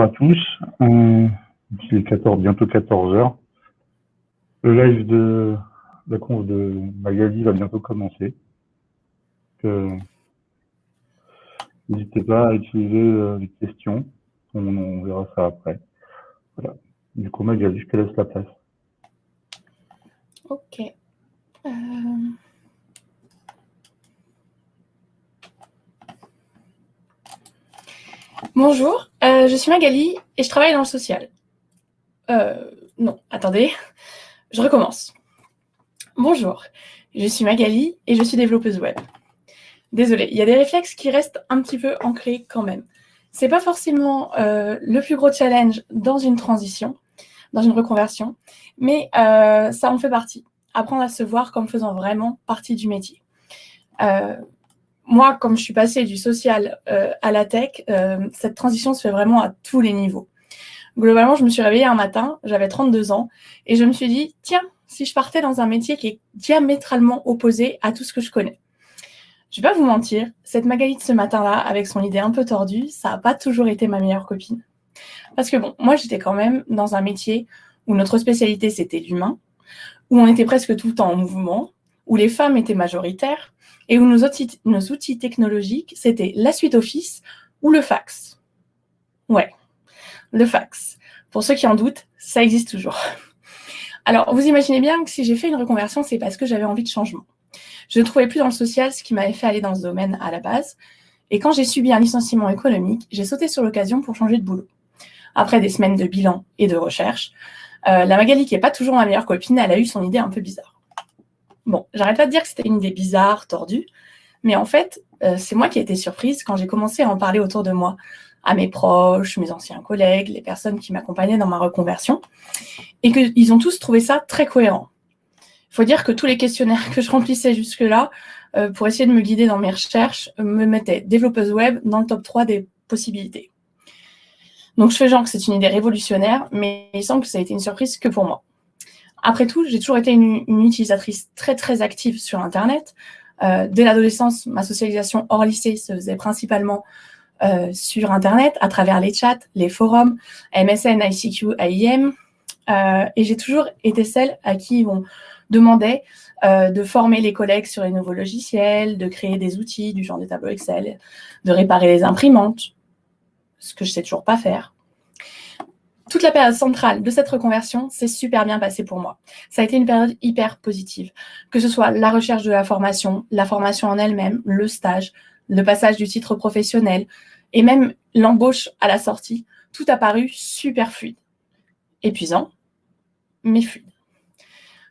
À tous. Euh, il est 14, bientôt 14 heures. Le live de la conf de Magali va bientôt commencer. Euh, N'hésitez pas à utiliser euh, les questions. On, verra ça après. Du coup, Magali, je te laisse la place. Ok. Bonjour, euh, je suis Magali et je travaille dans le social. Euh, non, attendez, je recommence. Bonjour, je suis Magali et je suis développeuse web. Désolée, il y a des réflexes qui restent un petit peu ancrés quand même. C'est pas forcément euh, le plus gros challenge dans une transition, dans une reconversion, mais ça en fait partie. Apprendre à se voir comme faisant vraiment partie du métier. Moi, comme je suis passée du social euh, à la tech, euh, cette transition se fait vraiment à tous les niveaux. Globalement, je me suis réveillée un matin, j'avais 32 ans, et je me suis dit, tiens, si je partais dans un métier qui est diamétralement opposé à tout ce que je connais. Je vais pas vous mentir, cette Magali de ce matin-là, avec son idée un peu tordue, ça n'a pas toujours été ma meilleure copine. Parce que bon, moi, j'étais quand même dans un métier où notre spécialité, c'était l'humain, où on était presque tout le temps en mouvement, où les femmes étaient majoritaires, et où nos outils, technologiques, c'était la suite Office ou le fax. Ouais, le fax. Pour ceux qui en doutent, ça existe toujours. Alors, vous imaginez bien que si j'ai fait une reconversion, c'est parce que j'avais envie de changement. Je ne trouvais plus dans le social ce qui m'avait fait aller dans ce domaine à la base. Et quand j'ai subi un licenciement économique, j'ai sauté sur l'occasion pour changer de boulot. Après des semaines de bilan et de recherche, euh, la Magali, qui n'est pas toujours ma meilleure copine, elle a eu son idée un peu bizarre. Bon, j'arrête pas de dire que c'était une idée bizarre, tordue, mais en fait, euh, c'est moi qui ai été surprise quand j'ai commencé à en parler autour de moi, à mes proches, mes anciens collègues, les personnes qui m'accompagnaient dans ma reconversion, et qu'ils ont tous trouvé ça très cohérent. Il faut dire que tous les questionnaires que je remplissais jusque-là, euh, pour essayer de me guider dans mes recherches, me mettaient développeuse web dans le top 3 des possibilités. Donc je fais genre que c'est une idée révolutionnaire, mais il semble que ça a été une surprise que pour moi. Après tout, j'ai toujours été une, utilisatrice très, très active sur Internet. Euh, dès l'adolescence, ma socialisation hors lycée se faisait principalement euh, sur Internet, à travers les chats, les forums, MSN, ICQ, AIM. Euh, et j'ai toujours été celle à qui on demandait de former les collègues sur les nouveaux logiciels, de créer des outils du genre des tableaux Excel, de réparer les imprimantes, ce que je sais toujours pas faire toute la période centrale de cette reconversion s'est super bien passée pour moi. Ça a été une période hyper positive, que ce soit la recherche de la formation, la formation en elle-même, le stage, le passage du titre professionnel et même l'embauche à la sortie. Tout a paru super fluide. Épuisant, mais fluide.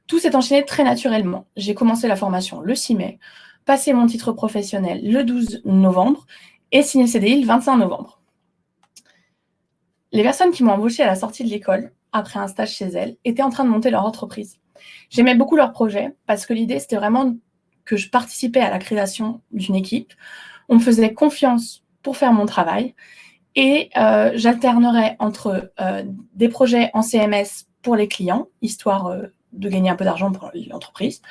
Tout s'est enchaîné très naturellement. J'ai commencé la formation le 6 mai, passé mon titre professionnel le 12 novembre et signé le CDI le 25 novembre. Les personnes qui m'ont embauchée à la sortie de l'école, après un stage chez elles, étaient en train de monter leur entreprise. J'aimais beaucoup leur projet parce que l'idée, c'était vraiment que je participais à la création d'une équipe. On me faisait confiance pour faire mon travail et euh, j'alternerais entre euh, des projets en CMS pour les clients, histoire euh, de gagner un peu d'argent pour l'entreprise,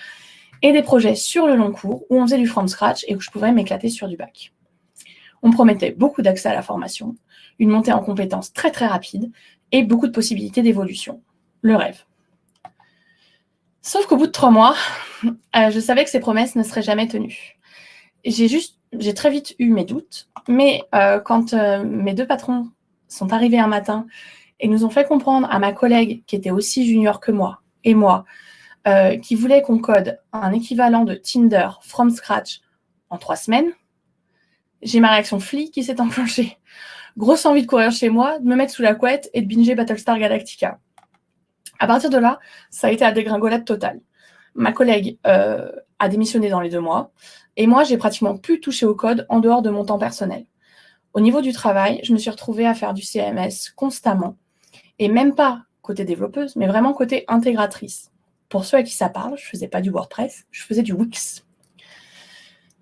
et des projets sur le long cours où on faisait du from scratch et où je pouvais m'éclater sur du bac. On promettait beaucoup d'accès à la formation, une montée en compétences très très rapide et beaucoup de possibilités d'évolution. Le rêve. Sauf qu'au bout de trois mois, euh, je savais que ces promesses ne seraient jamais tenues. J'ai très vite eu mes doutes, mais euh, quand euh, mes deux patrons sont arrivés un matin et nous ont fait comprendre à ma collègue qui était aussi junior que moi et moi, qui voulait qu'on code un équivalent de Tinder from scratch en trois semaines, j'ai ma réaction flic qui s'est enclenchée. Grosse envie de courir chez moi, de me mettre sous la couette et de binger Battlestar Galactica. À partir de là, ça a été la dégringolade totale. Ma collègue euh, a démissionné dans les deux mois et moi, j'ai pratiquement plus touché au code en dehors de mon temps personnel. Au niveau du travail, je me suis retrouvée à faire du CMS constamment et même pas côté développeuse, mais vraiment côté intégratrice. Pour ceux à qui ça parle, je faisais pas du WordPress, je faisais du Wix.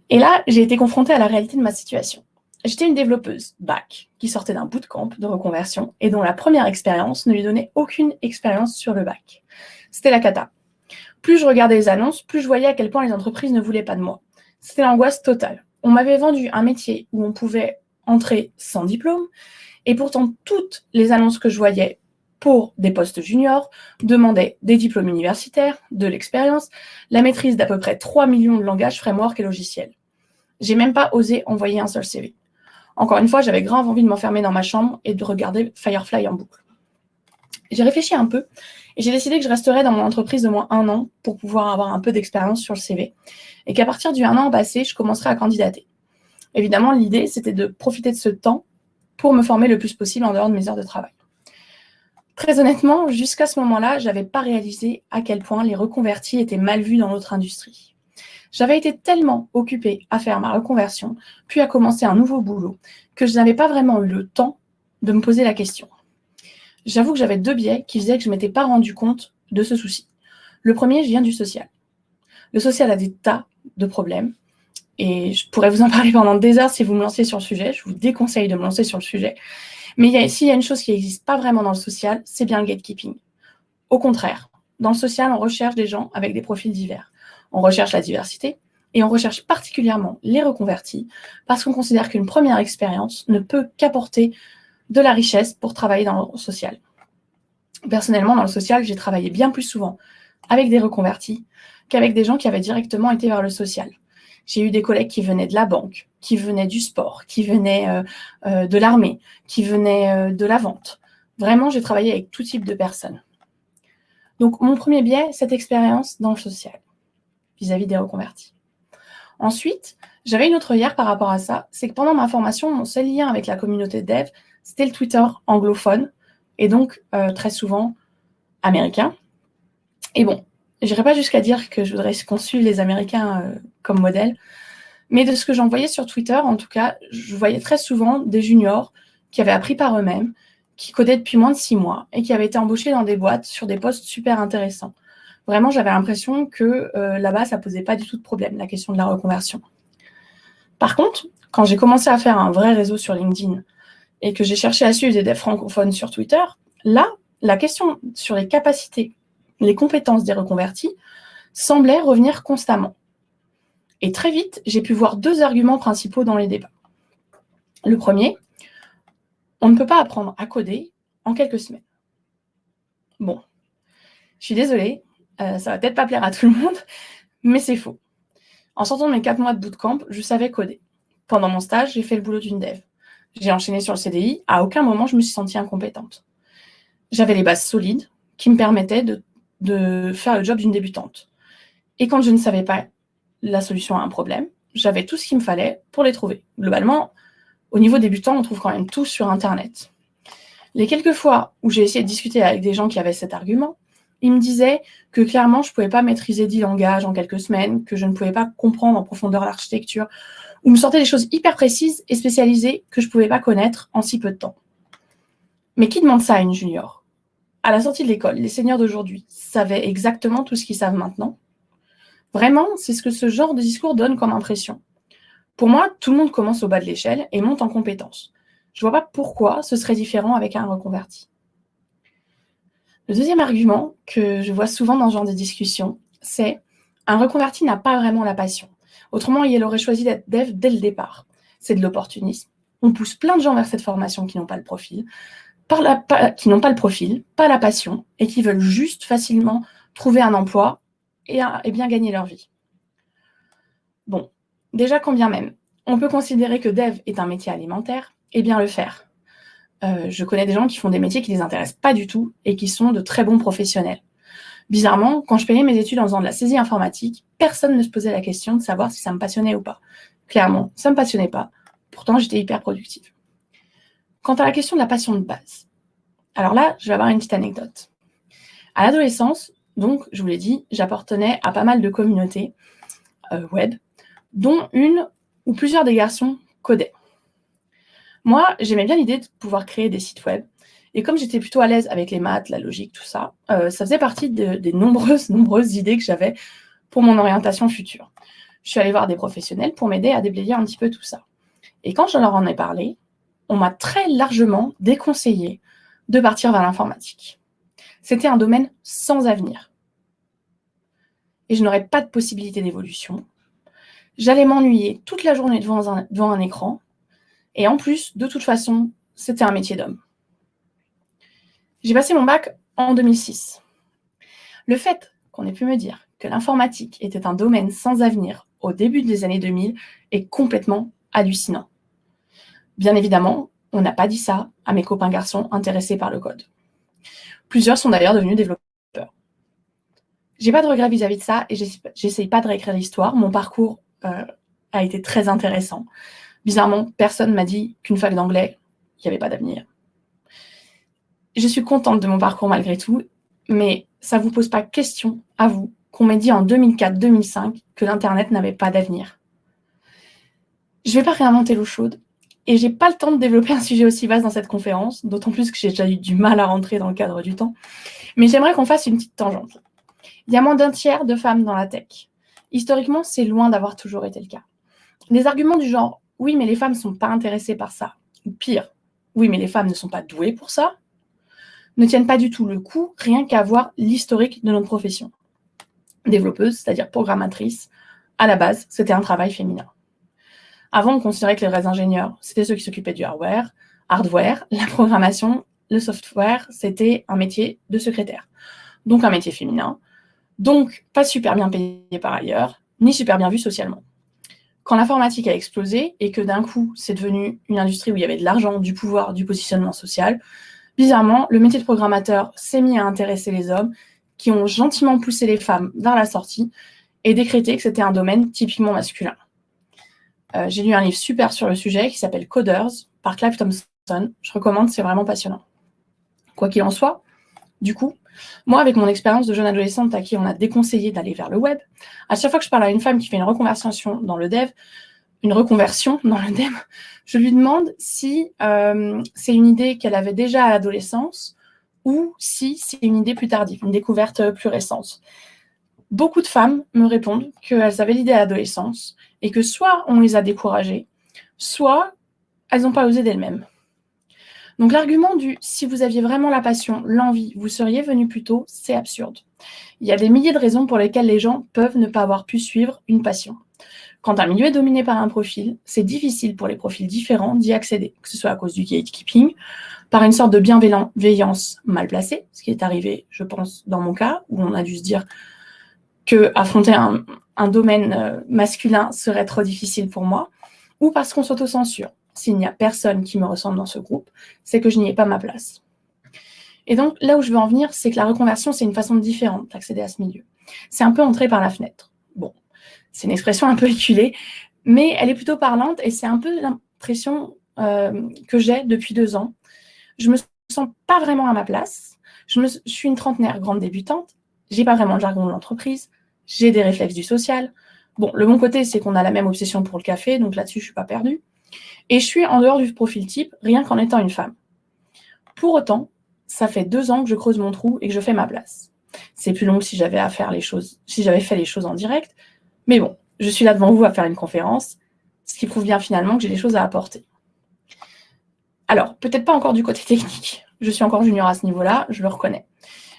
Et là, j'ai été confrontée à la réalité de ma situation. J'étais une développeuse bac qui sortait d'un bootcamp de reconversion et dont la première expérience ne lui donnait aucune expérience sur le bac. C'était la cata. Plus je regardais les annonces, plus je voyais à quel point les entreprises ne voulaient pas de moi. C'était l'angoisse totale. On m'avait vendu un métier où on pouvait entrer sans diplôme Et pourtant, toutes les annonces que je voyais pour des postes juniors demandaient des diplômes universitaires, de l'expérience, la maîtrise d'à peu près 3 millions de langages, frameworks et logiciels. J'ai même pas osé envoyer un seul CV. Encore une fois, j'avais grave envie de m'enfermer dans ma chambre et de regarder Firefly en boucle. J'ai réfléchi un peu et j'ai décidé que je resterais dans mon entreprise de moins un an pour pouvoir avoir un peu d'expérience sur le CV et qu'à partir du un an passé, je commencerai à candidater. Évidemment, l'idée, c'était de profiter de ce temps pour me former le plus possible en dehors de mes heures de travail. Très honnêtement, jusqu'à ce moment-là, je n'avais pas réalisé à quel point les reconvertis étaient mal vus dans notre industrie. J'avais été tellement occupée à faire ma reconversion, puis à commencer un nouveau boulot, que je n'avais pas vraiment eu le temps de me poser la question. J'avoue que j'avais deux biais qui faisaient que je ne m'étais pas rendu compte de ce souci. Le premier, je viens du social. Le social a des tas de problèmes, et je pourrais vous en parler pendant des heures si vous me lancez sur le sujet. Je vous déconseille de me lancer sur le sujet. Mais s'il y a une chose qui n'existe pas vraiment dans le social, c'est bien le gatekeeping. Au contraire, dans le social, on recherche des gens avec des profils divers. On recherche la diversité et on recherche particulièrement les reconvertis parce qu'on considère qu'une première expérience ne peut qu'apporter de la richesse pour travailler dans le social. Personnellement, dans le social, j'ai travaillé bien plus souvent avec des reconvertis qu'avec des gens qui avaient directement été vers le social. J'ai eu des collègues qui venaient de la banque, qui venaient du sport, qui venaient euh, euh, de l'armée, qui venaient euh, de la vente. Vraiment, j'ai travaillé avec tout type de personnes. Donc, mon premier biais, cette expérience dans le social, vis-à-vis -vis des reconvertis. Ensuite, j'avais une autre hier par rapport à ça, c'est que pendant ma formation, mon seul lien avec la communauté dev, c'était le Twitter anglophone, et donc très souvent américain. Et bon, je n'irai pas jusqu'à dire que je voudrais qu'on suive les Américains euh, comme modèle, mais de ce que j'en voyais sur Twitter, en tout cas, je voyais très souvent des juniors qui avaient appris par eux-mêmes, qui codaient depuis moins de six mois et qui avaient été embauchés dans des boîtes sur des postes super intéressants. Vraiment, j'avais l'impression que euh, là-bas, ça posait pas du tout de problème, la question de la reconversion. Par contre, quand j'ai commencé à faire un vrai réseau sur LinkedIn et que j'ai cherché à suivre des francophones sur Twitter, là, la question sur les capacités les compétences des reconvertis semblaient revenir constamment. Et très vite, j'ai pu voir deux arguments principaux dans les débats. Le premier, on ne peut pas apprendre à coder en quelques semaines. Bon, je suis désolée, euh, ça va peut-être pas plaire à tout le monde, mais c'est faux. En sortant de mes quatre mois de bootcamp, je savais coder. Pendant mon stage, j'ai fait le boulot d'une dev. J'ai enchaîné sur le CDI, à aucun moment je me suis sentie incompétente. J'avais les bases solides qui me permettaient de de faire le job d'une débutante. Et quand je ne savais pas la solution à un problème, j'avais tout ce qu'il me fallait pour les trouver. Globalement, au niveau débutant, on trouve quand même tout sur Internet. Les quelques fois où j'ai essayé de discuter avec des gens qui avaient cet argument, ils me disaient que clairement, je ne pouvais pas maîtriser 10 langages en quelques semaines, que je ne pouvais pas comprendre en profondeur l'architecture, ou me sortaient des choses hyper précises et spécialisées que je ne pouvais pas connaître en si peu de temps. Mais qui demande ça à une junior? À la sortie de l'école, les seigneurs d'aujourd'hui savaient exactement tout ce qu'ils savent maintenant? Vraiment, c'est ce que ce genre de discours donne comme impression. Pour moi, tout le monde commence au bas de l'échelle et monte en compétences. Je ne vois pas pourquoi ce serait différent avec un reconverti. Le deuxième argument que je vois souvent dans ce genre de discussion, c'est un reconverti n'a pas vraiment la passion. Autrement, il aurait choisi d'être dev dès le départ. C'est de l'opportunisme. On pousse plein de gens vers cette formation qui n'ont pas le profil pas la passion, et qui veulent juste facilement trouver un emploi et, bien gagner leur vie. Bon, déjà combien même On peut considérer que dev est un métier alimentaire, et bien le faire. Euh, je connais des gens qui font des métiers qui ne les intéressent pas du tout et qui sont de très bons professionnels. Bizarrement, quand je payais mes études en faisant de la saisie informatique, personne ne se posait la question de savoir si ça me passionnait ou pas. Clairement, ça ne me passionnait pas. Pourtant, j'étais hyper productive. Quant à la question de la passion de base, alors là, je vais avoir une petite anecdote. À l'adolescence, donc, je vous l'ai dit, j'appartenais à pas mal de communautés euh, web, dont une où plusieurs des garçons codaient. Moi, j'aimais bien l'idée de pouvoir créer des sites web. Et comme j'étais plutôt à l'aise avec les maths, la logique, tout ça, euh, ça faisait partie des nombreuses, nombreuses idées que j'avais pour mon orientation future. Je suis allée voir des professionnels pour m'aider à déblayer un petit peu tout ça. Et quand je leur en ai parlé, on m'a très largement déconseillé de partir vers l'informatique. C'était un domaine sans avenir. Et je n'aurais pas de possibilité d'évolution. J'allais m'ennuyer toute la journée devant devant un écran. Et en plus, de toute façon, c'était un métier d'homme. J'ai passé mon bac en 2006. Le fait qu'on ait pu me dire que l'informatique était un domaine sans avenir au début des années 2000 est complètement hallucinant. Bien évidemment, on n'a pas dit ça à mes copains garçons intéressés par le code. Plusieurs sont d'ailleurs devenus développeurs. J'ai pas de regrets vis-à-vis de ça et j'essaye pas de réécrire l'histoire. Mon parcours euh, a été très intéressant. Bizarrement, personne m'a dit qu'une fac d'anglais, il n'y avait pas d'avenir. Je suis contente de mon parcours malgré tout, mais ça ne vous pose pas question, à vous, qu'on m'ait dit en 2004-2005 que l'Internet n'avait pas d'avenir. Je ne vais pas réinventer l'eau chaude, et j'ai pas le temps de développer un sujet aussi vaste dans cette conférence, d'autant plus que j'ai déjà eu du mal à rentrer dans le cadre du temps. Mais j'aimerais qu'on fasse une petite tangente. Il y a moins d'un tiers de femmes dans la tech. Historiquement, c'est loin d'avoir toujours été le cas. Les arguments du genre « oui, mais les femmes ne sont pas intéressées par ça », ou pire « oui, mais les femmes ne sont pas douées pour ça », ne tiennent pas du tout le coup, rien qu'à voir l'historique de notre profession. Développeuse, c'est-à-dire programmatrice, à la base, c'était un travail féminin. Avant, on considérait que les vrais ingénieurs, c'était ceux qui s'occupaient du hardware, hardware, la programmation, le software, c'était un métier de secrétaire. Donc un métier féminin, donc pas super bien payé par ailleurs, ni super bien vu socialement. Quand l'informatique a explosé et que d'un coup, c'est devenu une industrie où il y avait de l'argent, du pouvoir, du positionnement social, bizarrement, le métier de programmateur s'est mis à intéresser les hommes qui ont gentiment poussé les femmes vers la sortie et décrété que c'était un domaine typiquement masculin. Euh, j'ai lu un livre super sur le sujet qui s'appelle Coders par Clive Thompson. Je recommande, c'est vraiment passionnant. Quoi qu'il en soit, du coup, moi, avec mon expérience de jeune adolescente à qui on a déconseillé d'aller vers le web, à chaque fois que je parle à une femme qui fait une reconversion dans le dev, une reconversion dans le dev, je lui demande si euh, c'est une idée qu'elle avait déjà à l'adolescence ou si c'est une idée plus tardive, une découverte plus récente. Beaucoup de femmes me répondent qu'elles avaient l'idée à l'adolescence et que soit on les a découragées, soit elles n'ont pas osé d'elles-mêmes. Donc l'argument du « si vous aviez vraiment la passion, l'envie, vous seriez venu plus tôt », c'est absurde. Il y a des milliers de raisons pour lesquelles les gens peuvent ne pas avoir pu suivre une passion. Quand un milieu est dominé par un profil, c'est difficile pour les profils différents d'y accéder, que ce soit à cause du gatekeeping, par une sorte de bienveillance mal placée, ce qui est arrivé, je pense, dans mon cas, où on a dû se dire que affronter un, un domaine euh, masculin serait trop difficile pour moi, ou parce qu'on s'autocensure s'il n'y a personne qui me ressemble dans ce groupe, c'est que je n'y ai pas ma place. Et donc, là où je veux en venir, c'est que la reconversion, c'est une façon différente d'accéder à ce milieu. C'est un peu entrer par la fenêtre. Bon, c'est une expression un peu éculée, mais elle est plutôt parlante et c'est un peu l'impression euh, que j'ai depuis deux ans. Je me sens pas vraiment à ma place. Je, me, suis une trentenaire grande débutante. J'ai pas vraiment le jargon de l'entreprise. J'ai des réflexes du social. Bon, le bon côté, c'est qu'on a la même obsession pour le café, donc là-dessus, je suis pas perdue. Et je suis en dehors du profil type, rien qu'en étant une femme. Pour autant, ça fait deux ans que je creuse mon trou et que je fais ma place. C'est plus long si j'avais à faire les choses, si j'avais fait les choses en direct. Mais bon, je suis là devant vous à faire une conférence, ce qui prouve bien finalement que j'ai des choses à apporter. Alors, peut-être pas encore du côté technique. Je suis encore junior à ce niveau-là, je le reconnais.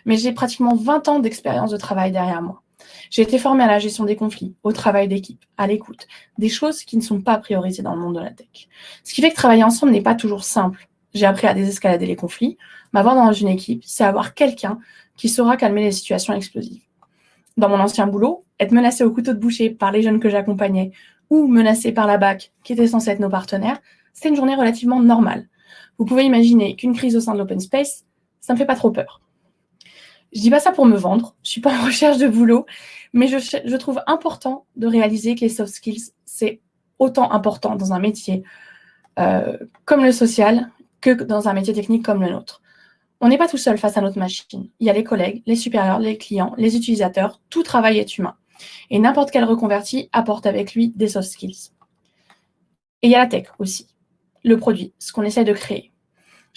Mais j'ai pratiquement 20 ans d'expérience de travail derrière moi. J'ai été formée à la gestion des conflits, au travail d'équipe, à l'écoute, des choses qui ne sont pas priorisées dans le monde de la tech. Ce qui fait que travailler ensemble n'est pas toujours simple. J'ai appris à désescalader les conflits. M'avoir dans une équipe, c'est avoir quelqu'un qui saura calmer les situations explosives. Dans mon ancien boulot, être menacé au couteau de boucher par les jeunes que j'accompagnais ou menacé par la BAC, qui était censée être nos partenaires, c'était une journée relativement normale. Vous pouvez imaginer qu'une crise au sein de l'open space, ça me fait pas trop peur. Je dis pas ça pour me vendre, je suis pas en recherche de boulot, mais je, trouve important de réaliser que les soft skills, c'est autant important dans un métier euh, comme le social que dans un métier technique comme le nôtre. On n'est pas tout seul face à notre machine. Il y a les collègues, les supérieurs, les clients, les utilisateurs, tout travail est humain. Et n'importe quel reconverti apporte avec lui des soft skills. Et il y a la tech aussi, le produit, ce qu'on essaie de créer.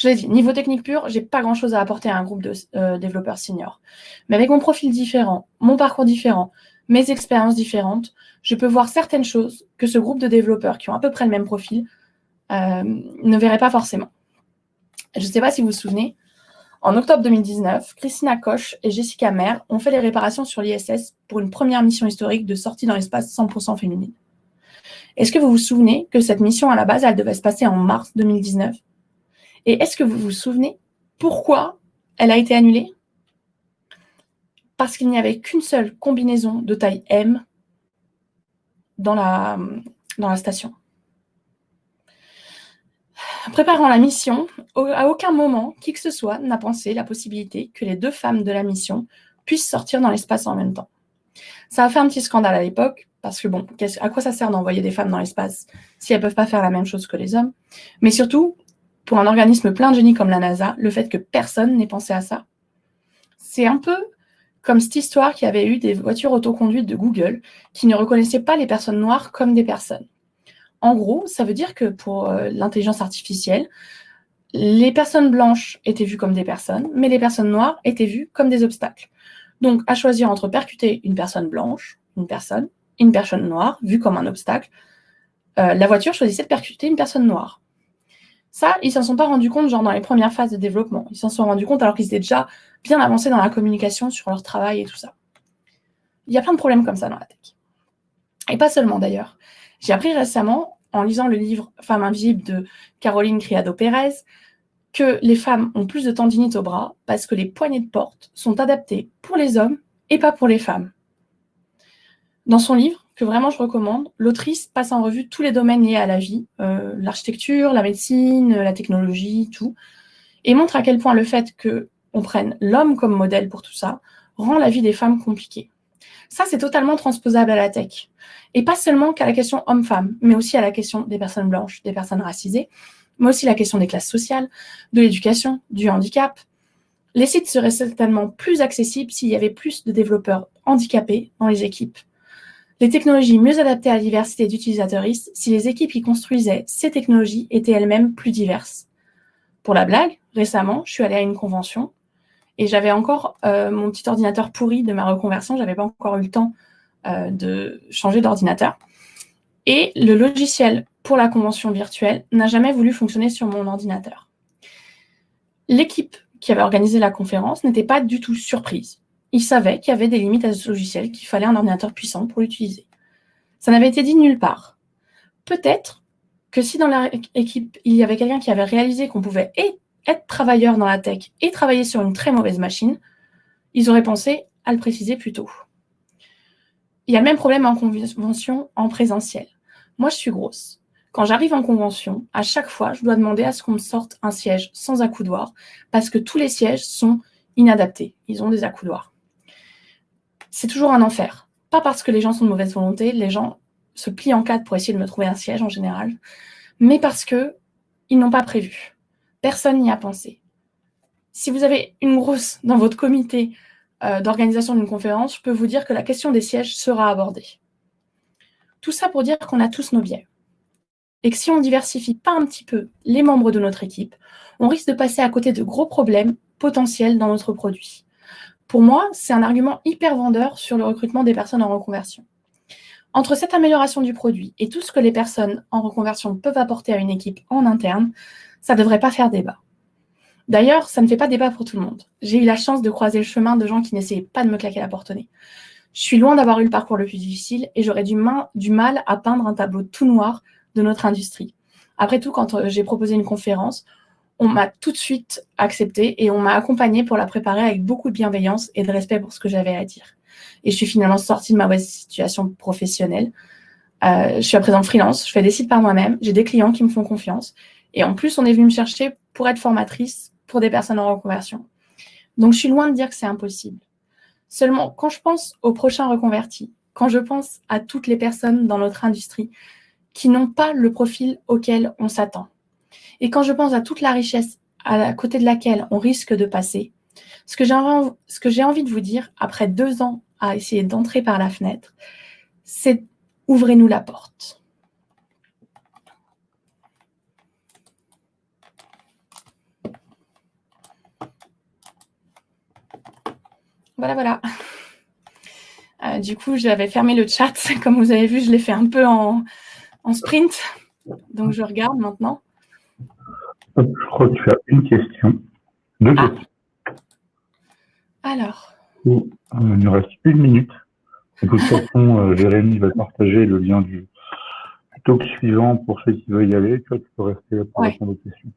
Je l'ai dit, niveau technique pur, j'ai pas grand-chose à apporter à un groupe de euh, développeurs seniors. Mais avec mon profil différent, mon parcours différent, mes expériences différentes, je peux voir certaines choses que ce groupe de développeurs qui ont à peu près le même profil euh, ne verrait pas forcément. Je ne sais pas si vous vous souvenez, en octobre 2019, Christina Koch et Jessica Mer ont fait les réparations sur l'ISS pour une première mission historique de sortie dans l'espace 100% féminine. Est-ce que vous vous souvenez que cette mission, à la base, elle devait se passer en mars 2019 Et est-ce que vous vous souvenez pourquoi elle a été annulée? Parce qu'il n'y avait qu'une seule combinaison de taille M dans la, station. Préparant la mission, à aucun moment, qui que ce soit n'a pensé la possibilité que les deux femmes de la mission puissent sortir dans l'espace en même temps. Ça a fait un petit scandale à l'époque, parce que bon, à quoi ça sert d'envoyer des femmes dans l'espace si elles ne peuvent pas faire la même chose que les hommes? Mais surtout, pour un organisme plein de génie comme la NASA, le fait que personne n'ait pensé à ça. C'est un peu comme cette histoire qui avait eu des voitures autoconduites de Google qui ne reconnaissaient pas les personnes noires comme des personnes. En gros, ça veut dire que pour euh, l'intelligence artificielle, les personnes blanches étaient vues comme des personnes, mais les personnes noires étaient vues comme des obstacles. Donc, à choisir entre percuter une personne blanche, une personne, une personne noire, vue comme un obstacle, euh, la voiture choisissait de percuter une personne noire. Ça, ils s'en sont pas rendus compte, genre dans les premières phases de développement. Ils s'en sont rendus compte alors qu'ils étaient déjà bien avancés dans la communication sur leur travail et tout ça. Il y a plein de problèmes comme ça dans la tech. Et pas seulement d'ailleurs. J'ai appris récemment, en lisant le livre Femmes invisibles de Caroline Criado-Pérez, que les femmes ont plus de tendinite au bras parce que les poignées de porte sont adaptées pour les hommes et pas pour les femmes. Dans son livre, que vraiment je recommande, l'autrice passe en revue tous les domaines liés à la vie, euh, l'architecture, la médecine, la technologie, tout, et montre à quel point le fait qu'on prenne l'homme comme modèle pour tout ça rend la vie des femmes compliquée. Ça, c'est totalement transposable à la tech. Et pas seulement qu'à la question homme-femme, mais aussi à la question des personnes blanches, des personnes racisées, mais aussi la question des classes sociales, de l'éducation, du handicap. Les sites seraient certainement plus accessibles s'il y avait plus de développeurs handicapés dans les équipes. Les technologies mieux adaptées à la diversité d'utilisateurs si les équipes qui construisaient ces technologies étaient elles-mêmes plus diverses. Pour la blague, récemment, je suis allée à une convention et j'avais encore euh, mon petit ordinateur pourri de ma reconversion. Je n'avais pas encore eu le temps euh, de changer d'ordinateur. Et le logiciel pour la convention virtuelle n'a jamais voulu fonctionner sur mon ordinateur. L'équipe qui avait organisé la conférence n'était pas du tout surprise. Ils savaient qu'il y avait des limites à ce logiciel, qu'il fallait un ordinateur puissant pour l'utiliser. Ça n'avait été dit nulle part. Peut-être que si dans l'équipe, il y avait quelqu'un qui avait réalisé qu'on pouvait être travailleur dans la tech et travailler sur une très mauvaise machine, ils auraient pensé à le préciser plus tôt. Il y a le même problème en convention en présentiel. Moi, je suis grosse. Quand j'arrive en convention, à chaque fois, je dois demander à ce qu'on me sorte un siège sans accoudoir parce que tous les sièges sont inadaptés. Ils ont des accoudoirs. C'est toujours un enfer. Pas parce que les gens sont de mauvaise volonté, les gens se plient en quatre pour essayer de me trouver un siège en général, mais parce que ils n'ont pas prévu. Personne n'y a pensé. Si vous avez une grosse dans votre comité euh, d'organisation d'une conférence, je peux vous dire que la question des sièges sera abordée. Tout ça pour dire qu'on a tous nos biais. Et que si on ne diversifie pas un petit peu les membres de notre équipe, on risque de passer à côté de gros problèmes potentiels dans notre produit. Pour moi, c'est un argument hyper vendeur sur le recrutement des personnes en reconversion. Entre cette amélioration du produit et tout ce que les personnes en reconversion peuvent apporter à une équipe en interne, ça ne devrait pas faire débat. D'ailleurs, ça ne fait pas débat pour tout le monde. J'ai eu la chance de croiser le chemin de gens qui n'essayaient pas de me claquer la porte au nez. Je suis loin d'avoir eu le parcours le plus difficile et j'aurais du, du, mal à peindre un tableau tout noir de notre industrie. Après tout, quand euh, j'ai proposé une conférence, on m'a tout de suite accepté et on m'a accompagné pour la préparer avec beaucoup de bienveillance et de respect pour ce que j'avais à dire. Et je suis finalement sortie de ma situation professionnelle. Euh, je suis à présent freelance, je fais des sites par moi-même, j'ai des clients qui me font confiance. Et en plus, on est venu me chercher pour être formatrice pour des personnes en reconversion. Donc, je suis loin de dire que c'est impossible. Seulement, quand je pense aux prochains reconvertis, quand je pense à toutes les personnes dans notre industrie qui n'ont pas le profil auquel on s'attend, et quand je pense à toute la richesse à côté de laquelle on risque de passer, ce que j'ai envie de vous dire, après deux ans à essayer d'entrer par la fenêtre, c'est ouvrez-nous la porte. Voilà, voilà. Euh, du coup, j'avais fermé le chat. Comme vous avez vu, je l'ai fait un peu en, en sprint. Donc, je regarde maintenant. Je crois que tu as une question. Deux ah. questions. Alors. Euh, il nous reste une minute. De toute façon, euh, Jérémy va partager le lien du, talk suivant pour ceux qui veulent y aller. tu peux rester là pour répondre aux questions.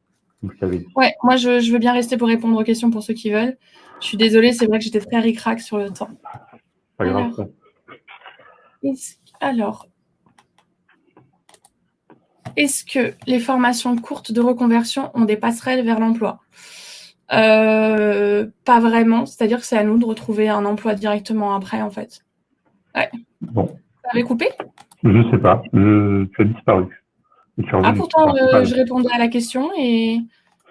Ouais, moi je, je, veux bien rester pour répondre aux questions pour ceux qui veulent. Je suis désolée, c'est vrai que j'étais très ric sur le temps. Pas grave. Alors, est-ce que les formations courtes de reconversion ont des passerelles vers l'emploi euh, Pas vraiment, c'est-à-dire que c'est à nous de retrouver un emploi directement après, en fait. Ouais. Bon. Vous avez coupé? Je ne sais pas, tu as disparu. Ah, pourtant, euh, je répondais à la question et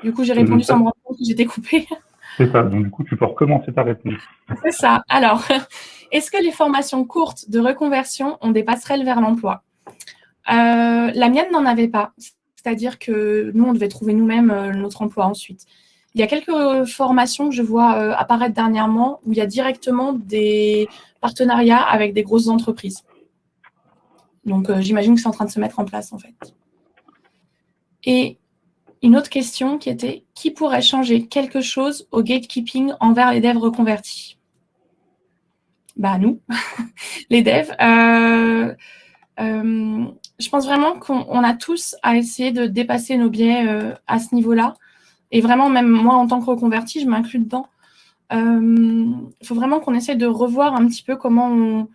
du coup, j'ai répondu sans me rendre compte que j'étais coupée. C'est ça, donc du coup, tu peux recommencer ta réponse. C'est ça. Alors, est-ce que les formations courtes de reconversion ont des passerelles vers l'emploi? Euh, La mienne n'en avait pas. C'est-à-dire que nous, on devait trouver nous-mêmes euh, notre emploi ensuite. Il y a quelques formations que je vois euh, apparaître dernièrement où il y a directement des partenariats avec des grosses entreprises. Donc, j'imagine que c'est en train de se mettre en place, en fait. Et une autre question qui était qui pourrait changer quelque chose au gatekeeping envers les devs reconvertis? Bah nous, les devs. Euh, euh, je pense vraiment qu'on a tous à essayer de dépasser nos biais euh, à ce niveau-là. Et vraiment, même moi, en tant que reconverti, je m'inclus dedans. Il faut vraiment qu'on essaye de revoir un petit peu comment on...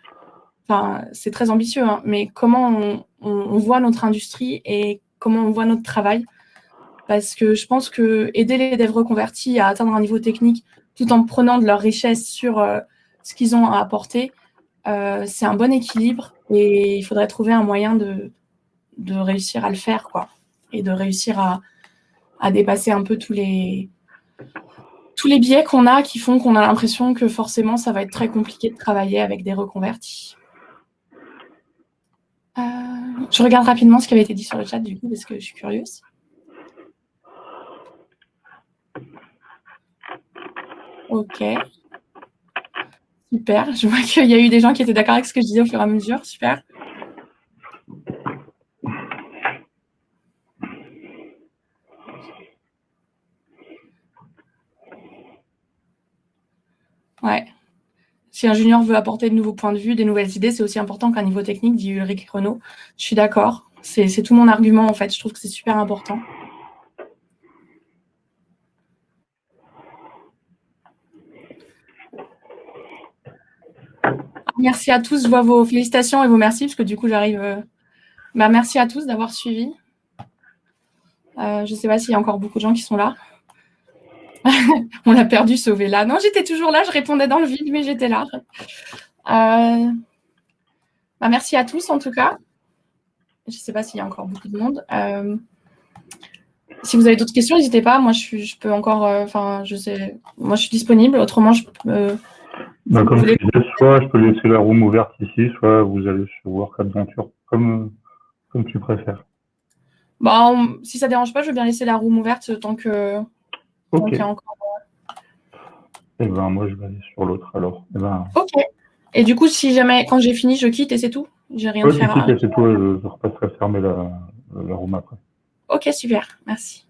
Enfin, c'est très ambitieux, hein, mais comment on, voit notre industrie et comment on voit notre travail parce que je pense que aider les devs reconvertis à atteindre un niveau technique tout en prenant de leur richesse sur euh, ce qu'ils ont à apporter, euh, c'est un bon équilibre et il faudrait trouver un moyen de, réussir à le faire quoi, et de réussir à, dépasser un peu tous les, tous biais qu'on a qui font qu'on a l'impression que forcément ça va être très compliqué de travailler avec des reconvertis. Euh, je regarde rapidement ce qui avait été dit sur le chat du coup parce que je suis curieuse. Ok. Super. Je vois qu'il y a eu des gens qui étaient d'accord avec ce que je disais au fur et à mesure. Super. Ouais. Si un junior veut apporter de nouveaux points de vue, des nouvelles idées, c'est aussi important qu'un niveau technique, dit Ulrich Renault. Je suis d'accord. C'est tout mon argument, en fait. Je trouve que c'est super important. Merci à tous. Je vois vos félicitations et vos merci, parce que du coup, j'arrive. Euh, bah, merci à tous d'avoir suivi. Euh, je ne sais pas s'il y a encore beaucoup de gens qui sont là. On l'a perdu, sauvé là. Non, j'étais toujours là, je répondais dans le vide, mais j'étais là. Euh, bah, merci à tous en tout cas. Je ne sais pas s'il y a encore beaucoup de monde. Si vous avez d'autres questions, n'hésitez pas. Moi, je, je peux encore. Enfin, je. Moi, je suis disponible. Autrement, je peux bah, comme je disais, soit je peux laisser la room ouverte ici, soit vous allez sur Work Adventure, comme, comme tu préfères. Bah, si ça ne dérange pas, je veux bien laisser la room ouverte tant que. Ok. Et encore... Eh ben, moi, je vais aller sur l'autre alors. Eh ben... Ok. Et du coup, si jamais, quand j'ai fini, je quitte et c'est tout? J'ai rien ouais, à faire. à... c'est tout, je, je, repasserai fermer la, la room après. Ok, super. Merci.